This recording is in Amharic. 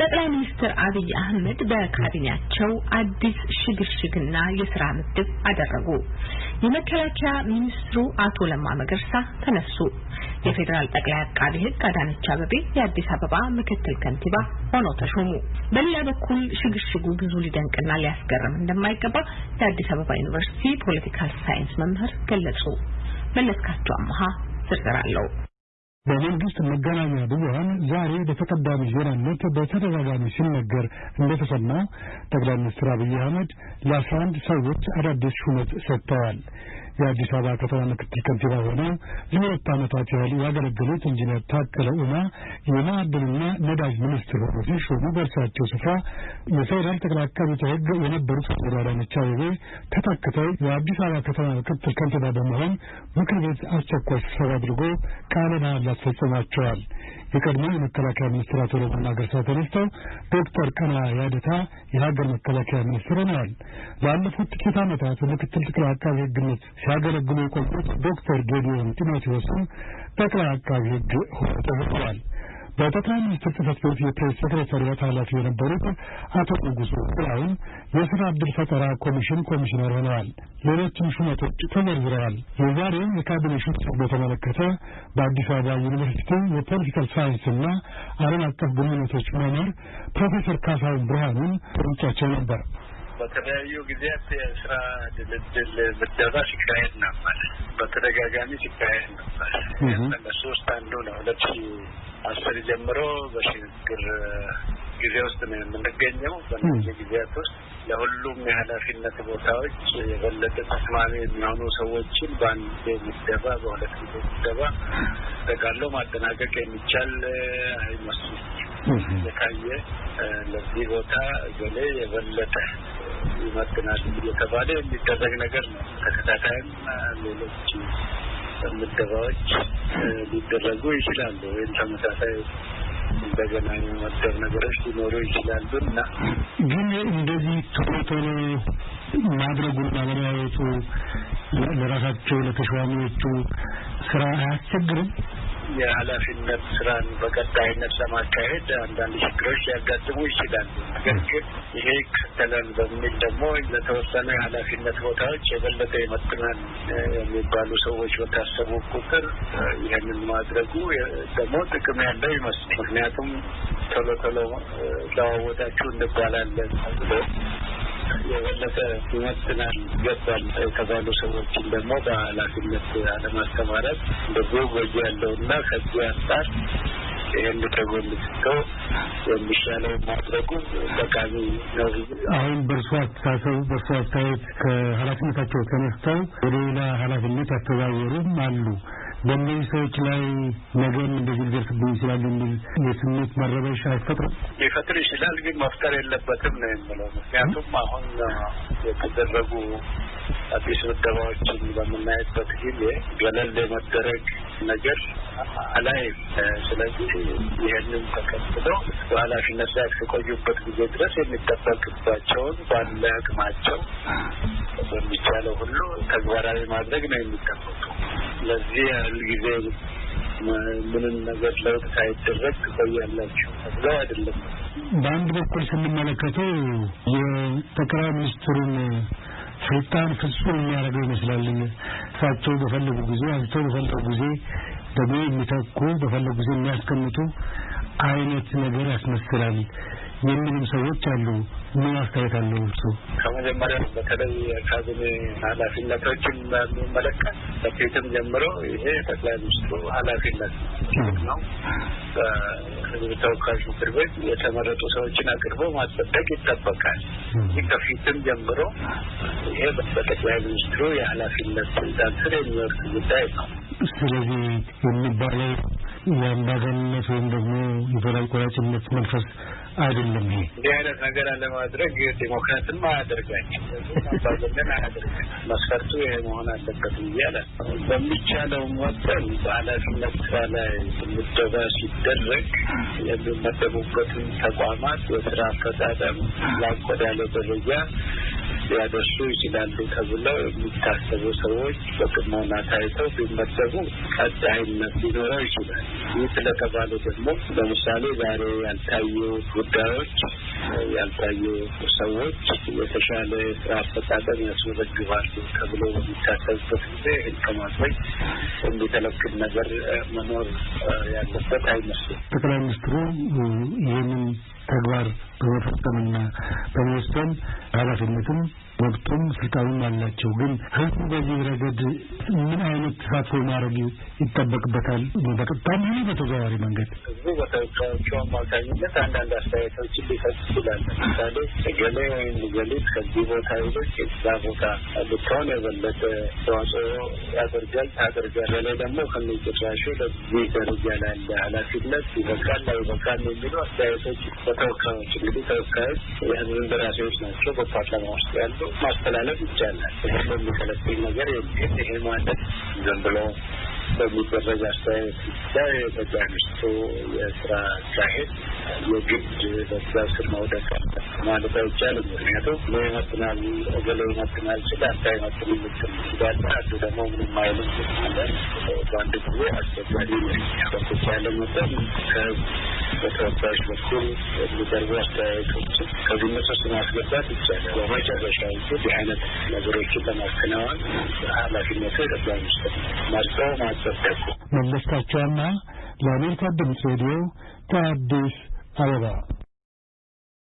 ጠቅላይ ሚኒስትር አብይ አህመድ በካቢኔያቸው አዲስ ሽግሽግና የስራ ምድብ አደረጉ። የመከላከያ ሚኒስትሩ አቶ ለማ መገርሳ ተነሱ። የፌዴራል ጠቅላይ አቃቢ ሕግ አዳነች አበቤ የአዲስ አበባ ምክትል ከንቲባ ሆነው ተሾሙ። በሌላ በኩል ሽግሽጉ ብዙ ሊደንቅና ሊያስገርም እንደማይገባ የአዲስ አበባ ዩኒቨርሲቲ political science መምህር ገለጹ። መለስካቸው አመሃ አለው። በመንግስት መገናኛ ብዙኃን ዛሬ በተቀዳሚ ዜናነት በተደጋጋሚ ሲነገር እንደተሰማው ጠቅላይ ሚኒስትር አብይ አህመድ ለአስራ አንድ ሰዎች አዳዲስ ሹመት ሰጥተዋል። የአዲስ አበባ ከተማ ምክትል ከንቲባ ሆነው ለሁለት ዓመታት ያህል ያገለገሉት ኢንጂነር ታከለ ኡማ የማዕድንና ነዳጅ ሚኒስትር ሆነው ሲሾሙ በእርሳቸው ስፍራ የፌዴራል ጠቅላይ አቃቤ ሕግ የነበሩት ወይዘሮ አዳነች አቤቤ ተተክተው የአዲስ አበባ ከተማ ምክትል ከንቲባ በመሆን ምክር ቤት አስቸኳይ ስብሰባ አድርጎ ቃለ መሃላ አስፈጽሟቸዋል። የቀድሞ የመከላከያ ሚኒስትር አቶ ለማ መገርሳ ተነስተው ዶክተር ቀነዓ ያደታ የሀገር መከላከያ ሚኒስትር ሆነዋል። ላለፉት ጥቂት ዓመታት ምክትል ጠቅላይ አቃቤ ሕግነት ሲያገለግሉ የቆዩት ዶክተር ጌዲዮን ጢሞቴዎስም ጠቅላይ አቃቢ ሕግ ሆነው ተመርጠዋል። በጠቅላይ ሚኒስትር ጽህፈት ቤት የፕሬስ ሴክሬታሪያት ኃላፊ የነበሩት አቶ ንጉሱ ጥላሁን የስራ ዕድል ፈጠራ ኮሚሽን ኮሚሽነር ሆነዋል። ሌሎችም ሹመቶች ተዘርዝረዋል። የዛሬውን የካቢኔ ሹመት በተመለከተ በአዲስ አበባ ዩኒቨርሲቲ የፖለቲካል ሳይንስና ዓለም አቀፍ ግንኙነቶች መምህር ፕሮፌሰር ካሳሁን ብርሃኑን ጠይቄያቸው ነበር። በተለያዩ ጊዜያት የስራ ድልድል ምደባ ሲካሄድ ነበር። በተደጋጋሚ ሲካሄድ ነበር። ከእነሱ ውስጥ አንዱ ነው። ሁለት ሺ አስር ጀምሮ በሽግግር ጊዜ ውስጥ ነው የምንገኘው። በእነዚህ ጊዜያት ውስጥ ለሁሉም የኃላፊነት ቦታዎች የበለጠ ተስማሚ የሚሆኑ ሰዎችን በአንድ ምደባ፣ በሁለት ጊዜ ምደባ ጠቃሎ ማጠናቀቅ የሚቻል አይመስልም። የታየ ለዚህ ቦታ ገሌ የበለጠ ይመጥናል እየተባለ የሚደረግ ነገር ነው። ተከታታይም ሌሎች ምደባዎች ሊደረጉ ይችላሉ። ወይም ተመሳሳይ እንደገና የመደብ ነገሮች ሊኖሩ ይችላሉ እና ግን እንደዚህ ቶሎ ቶሎ ማድረጉና መለያየቱ ለራሳቸው ለተሿሚዎቹ ስራ አያስቸግርም? የኃላፊነት ስራን በቀጣይነት ለማካሄድ አንዳንድ ችግሮች ሊያጋጥሙ ይችላሉ። ነገር ግን ይሄ ይከተላል በሚል ደግሞ ለተወሰኑ የኃላፊነት ቦታዎች የበለጠ ይመጥናል የሚባሉ ሰዎች በታሰቡ ቁጥር ይህንን ማድረጉ ደግሞ ጥቅም ያለው ይመስል ምክንያቱም ቶሎ ቶሎ ለዋወጣችሁ እንባላለን የበለጠ ይመጥናል ይገባል የተባሉ ሰዎችን ደግሞ በኃላፊነት አለማስተማረት እንደዚሁ ጎጂ ያለውና ከዚህ አንጻር ይህን ከጎን ስተው የሚሻለው ማድረጉ ጠቃሚ ነው። አሁን በእርሶ አስተሳሰብ በእርሶ አስተያየት ከኃላፊነታቸው ተነስተው ወደ ሌላ ኃላፊነት ያስተዛወሩም አሉ። በእነዚህ ሰዎች ላይ ነገም እንደዚህ ሊደርስብኝ ይችላል የሚል የስሜት መረበሻ አይፈጥርም? ሊፈጥር ይችላል፣ ግን መፍጠር የለበትም ነው የምለው። ምክንያቱም አሁን የተደረጉ አዲስ ምደባዎችን በምናየበት ጊዜ ገለል የመደረግ ነገር አላይም። ስለዚህ ይህንን ተከትለው በኃላፊነት ላይ እስከቆዩበት ጊዜ ድረስ የሚጠበቅባቸውን ባለ አቅማቸው በሚቻለው ሁሉ ተግባራዊ ማድረግ ነው የሚጠበቁ። ለዚህ ያህል ጊዜ ምንም ነገር ለውጥ ሳይደረግ ትቆያላችሁ ተብለው አይደለም። በአንድ በኩል ስንመለከተው የጠቅላይ ሚኒስትሩን ስልጣን ፍጹም የሚያደርገው ይመስላል። እሳቸው በፈለጉ ጊዜ አንስተው በፈለጉ ጊዜ ደግሞ የሚተኩ በፈለጉ ጊዜ የሚያስቀምጡ አይነት ነገር ያስመስላል የሚሉም ሰዎች አሉ። ምን አስተያየት አለው እርሱ? ከመጀመሪያ በተለይ የካቢኔ ኃላፊነቶችን በሚመለከት በፊትም ጀምሮ ይሄ ጠቅላይ ሚኒስትሩ ኃላፊነት ነው። በሕዝብ ተወካዮች ምክር ቤት የተመረጡ ሰዎችን አቅርቦ ማጸደቅ ይጠበቃል። ይህ ከፊትም ጀምሮ ይሄ በጠቅላይ ሚኒስትሩ የኃላፊነት ስልጣን ስር የሚወርድ ጉዳይ ነው። ስለዚህ የሚባለው የአምባገነንነት ወይም ደግሞ የበላይ ቆራጭነት መንፈስ አይደለም። ይሄ እንዲህ አይነት ነገር አለማድረግ ዲሞክራትም አያደርጋቸው አምባገነን አያደርጋቸው። መስፈርቱ ይሄ መሆን አለበት አለ በሚቻለው መጠን በኃላፊነት ስራ ላይ ምደባ ሲደረግ የሚመደቡበትን ተቋማት የስራ አፈጻጸም ወዳለ ደረጃ ሊያደርሱ ይችላሉ ተብለው የሚታሰቡ ሰዎች በጥሞና ታይተው ቢመደቡ ቀጣይነት ሊኖረው ይችላል። ይህ ስለተባለ ደግሞ ለምሳሌ ዛሬ ያልታዩ ጉዳዮች ያልታዩ ሰዎች የተሻለ ስራ አፈጻጸም ያስመዘግባሉ ተብሎ በሚታሰብበት ጊዜ ይህን ከማድረግ የሚከለክል ነገር መኖር ያለበት አይመስልም። ጠቅላይ ሚኒስትሩ ይህንን ተግባር በመፈጸምና በመወሰን ኃላፊነትም መብቱም ስልጣኑም አላቸው። ግን ህዝቡ በዚህ ረገድ ምን አይነት ተሳትፎ ማድረግ ይጠበቅበታል? በቀጥታም ሆነ በተዘዋዋሪ መንገድ ህዝቡ በተወካዮቹ አማካኝነት አንዳንድ አስተያየቶችን ሊሰጥ ይችላል። ለምሳሌ እገሌ ወይም ገሊት ከዚህ ቦታ ይልቅ የዛ ቦታ ልትሆን የበለጠ ተዋጽኦ ያደርጋል ታደርጋል። በላይ ደግሞ ከሚጭራሹ ለዚህ ደረጃ ላለ ኃላፊነት ይበቃል አይበቃል የሚሉ አስተያየቶች በተወካዮች እንግዲህ ተወካዮች የህዝብ እንደራሴዎች ናቸው። በፓርላማ ውስጥ ያሉ ማስተላለፍ ይቻላል። ይህ የሚከለክል ነገር ይሄ ማለት ዝም ብሎ በሚደረግ አስተያየት ብቻ ሚኒስትሩ የስራ አካሄድ የግድ በዛ ስር መውደቅ ማለት አይቻልም። ምክንያቱም እኔ ይመጥናል እገሌ ይመጥናል ስል አንተ አይመጥንም ልትል ትችላለህ። አንዱ ደግሞ ምንም አይልም በአንድ ጊዜ አስቸጋሪ ነው። መጠን ከህዝብ በተወካዮች በኩል የሚቀርቡ አስተያየቶችን ከግምት ውስጥ ማስገባት ይቻላል። በመጨረሻ እንግዲህ አይነት ነገሮችን ለማከናወን ኃላፊነቱ የጠቅላይ ሚኒስትር መርጠው ማጸደቁ። መለስካቸውና ለአሜሪካ ድምፅ ሬዲዮ ከአዲስ አበባ